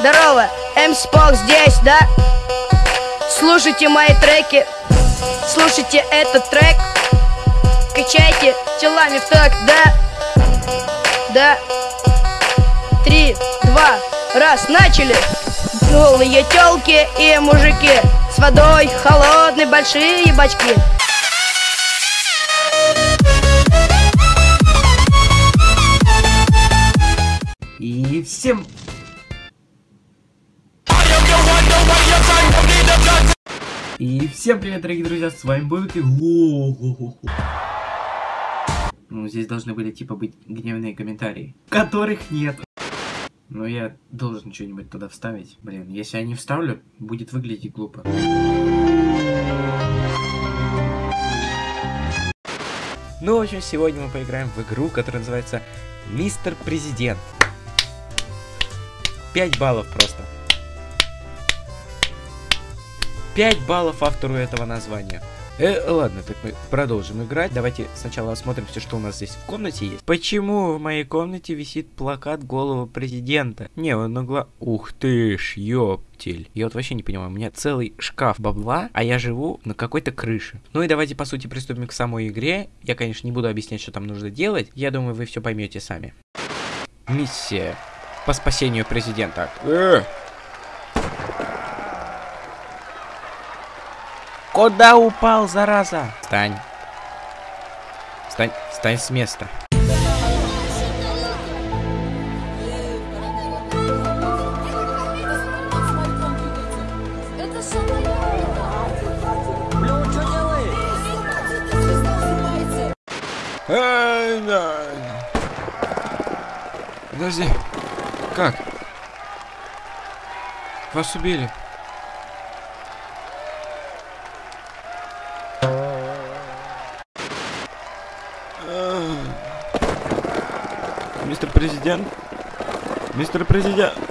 Здорово, МС Пок здесь, да? Слушайте мои треки, слушайте этот трек Качайте телами в так, да? Да Три, два, раз, начали! Голые телки и мужики С водой холодной большие бачки И всем... И всем привет, дорогие друзья, с вами Бобик и... Ну, здесь должны были, типа, быть гневные комментарии, которых нет. Но я должен что-нибудь туда вставить. Блин, если я не вставлю, будет выглядеть глупо. Ну, в общем, сегодня мы поиграем в игру, которая называется Мистер Президент. 5 баллов просто. 5 баллов автору этого названия. Э, ладно, так мы продолжим играть. Давайте сначала осмотримся, что у нас здесь в комнате есть. Почему в моей комнате висит плакат головы президента? Не, он угла... Ух ты ж, ёптель. Я вот вообще не понимаю, у меня целый шкаф бабла, а я живу на какой-то крыше. Ну и давайте, по сути, приступим к самой игре. Я, конечно, не буду объяснять, что там нужно делать. Я думаю, вы все поймете сами. Миссия по спасению президента. Э! Куда упал, зараза? Встань. Встань, встань с места. Подожди. Как? Вас убили. Мистер Президент? Мистер Президент?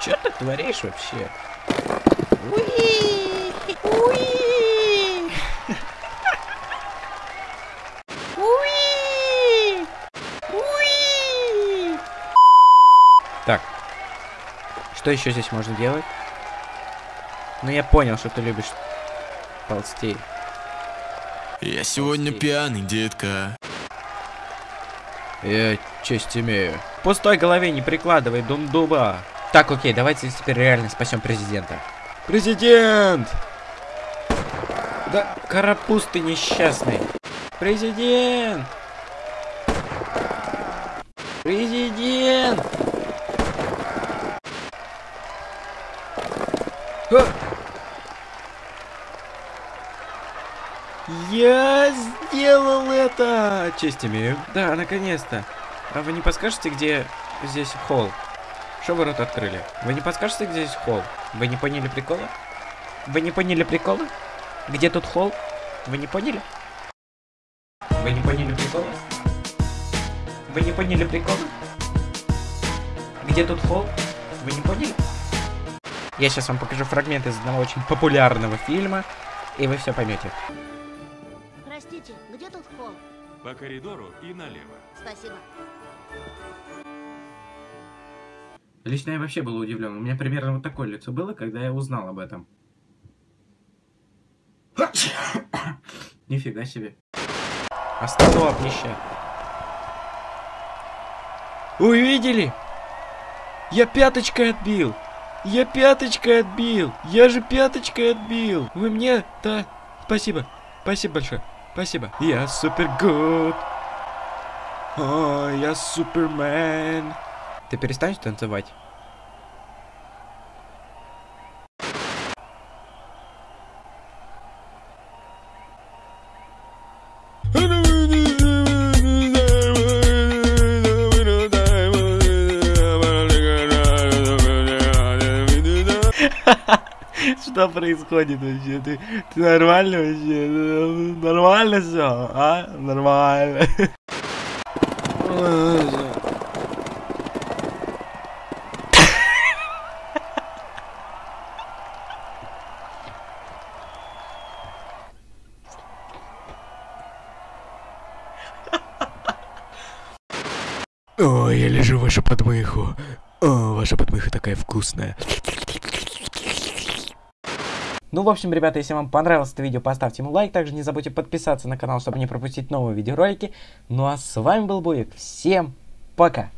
Чё ты творишь вообще? Уи! Уи! Уи! Уи! Так. Что еще здесь можно делать? Ну я понял, что ты любишь ползтей. Я сегодня пьяный, детка. Я честь имею. Пустой голове не прикладывай, дум дуба. Так, окей, давайте теперь реально спасем президента. Президент! Да, карапуз ты несчастный. Президент! Президент! А! Я сделал это! Честь имею. Да, наконец-то. А вы не подскажете, где здесь холл? Что вы рот открыли? Вы не подскажете, где здесь холл? Вы не поняли прикола? Вы не поняли прикола? Где тут холл? Вы не поняли? Вы не поняли прикола? Вы не поняли прикола? Где тут холл? Вы не поняли? Я сейчас вам покажу фрагмент из одного очень популярного фильма, и вы все поймете. По коридору и налево. Спасибо. Лично я вообще был удивлен. У меня примерно вот такое лицо было, когда я узнал об этом. Нифига себе. Остановнище. Увидели? Я пяточкой отбил. Я пяточкой отбил. Я же пяточкой отбил. Вы мне, да? Спасибо. Спасибо большое. Спасибо. Я супер гуд. О, я супермен. Ты перестанешь танцевать? Что происходит вообще? Ты, ты нормально вообще? Нормально все, а? Нормально. Ой, я лежу ваша подмыху. О, ваша подмыха такая вкусная. Ну, в общем, ребята, если вам понравилось это видео, поставьте ему лайк. Также не забудьте подписаться на канал, чтобы не пропустить новые видеоролики. Ну а с вами был Буек. Всем пока!